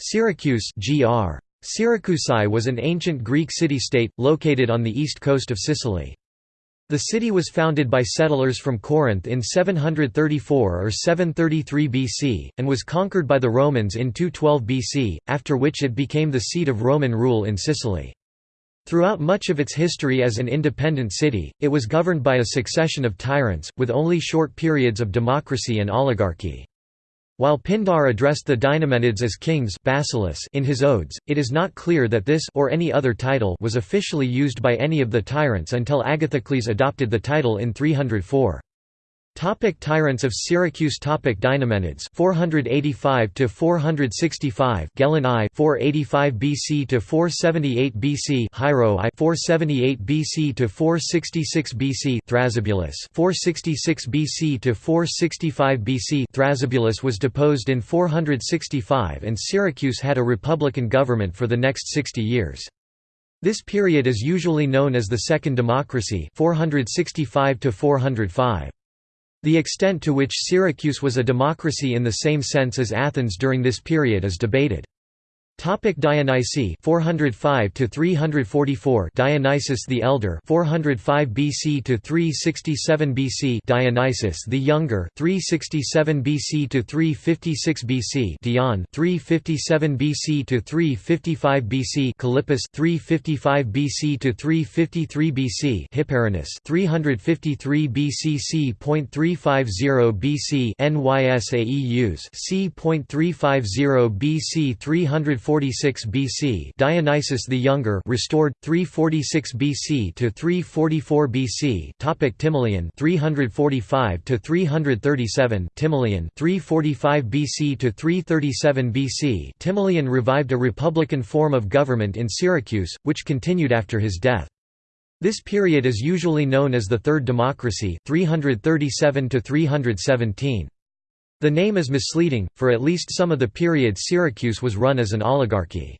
Syracuse gr. Syracusae was an ancient Greek city-state, located on the east coast of Sicily. The city was founded by settlers from Corinth in 734 or 733 BC, and was conquered by the Romans in 212 BC, after which it became the seat of Roman rule in Sicily. Throughout much of its history as an independent city, it was governed by a succession of tyrants, with only short periods of democracy and oligarchy. While Pindar addressed the Deinomenids as kings basileus in his odes, it is not clear that this or any other title was officially used by any of the tyrants until Agathocles adopted the title in 304. Topic tyrants of Syracuse Topic Deinomenids 485 to 465 Gelon I 485 BC to 478 BC Hiero I 478 BC to 466 BC Thrasybulus 466 BC to 465 BC Thrasybulus was deposed in 465 and Syracuse had a republican government for the next 60 years. This period is usually known as the Second Democracy 465 to 405. The extent to which Syracuse was a democracy in the same sense as Athens during this period is debated. Topic Dionysi 405 to 344 Dionysius the Elder 405 BC to 367 BC Dionysius the Younger 367 BC to 356 BC Dion 357 BC to 355 BC Callippus 355 BC to 353 BC Hipparinus 353 BC c.350 BC Nysaeus c.350 BC 340 346 BC Dionysius the Younger restored 346 BC to 344 BC topic Timoleon 345 to 337 Timoleon 345 BC to 337 BC Timoleon revived a republican form of government in Syracuse which continued after his death. This period is usually known as the Third Democracy 337 to 317 the name is misleading, for at least some of the period Syracuse was run as an oligarchy.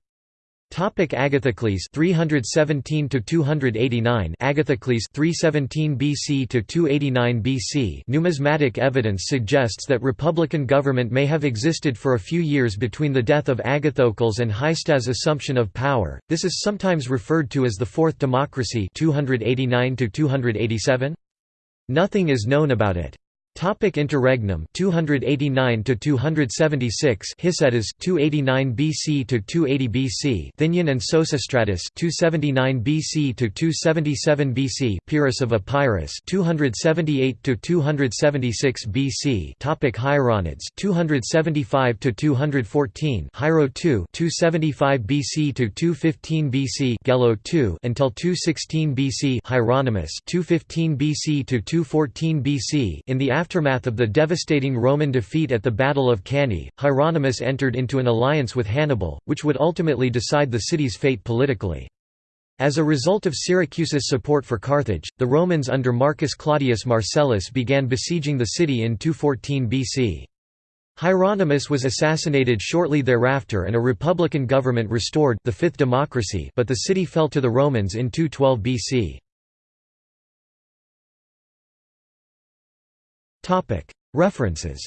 Topic Agathocles 317 to 289 Agathocles 317 BC to 289 BC Numismatic evidence suggests that republican government may have existed for a few years between the death of Agathocles and Hicetas' assumption of power. This is sometimes referred to as the Fourth Democracy 289 to 287. Nothing is known about it. Topic Interregnum 289 to 276 Hicetas 289 BC to 280 BC Thoenon and Sosistratus 279 BC to 277 BC Pyrrhus of Epirus 278 to 276 BC Topic Hieronids 275 to 214 Hiero 2 275 BC to 215 BC Gelo 2 until 216 BC Hieronymus 215 BC to 214 BC in the aftermath of the devastating Roman defeat at the Battle of Cannae, Hieronymus entered into an alliance with Hannibal, which would ultimately decide the city's fate politically. As a result of Syracuse's support for Carthage, the Romans under Marcus Claudius Marcellus began besieging the city in 214 BC. Hieronymus was assassinated shortly thereafter and a republican government restored the Fifth Democracy but the city fell to the Romans in 212 BC. References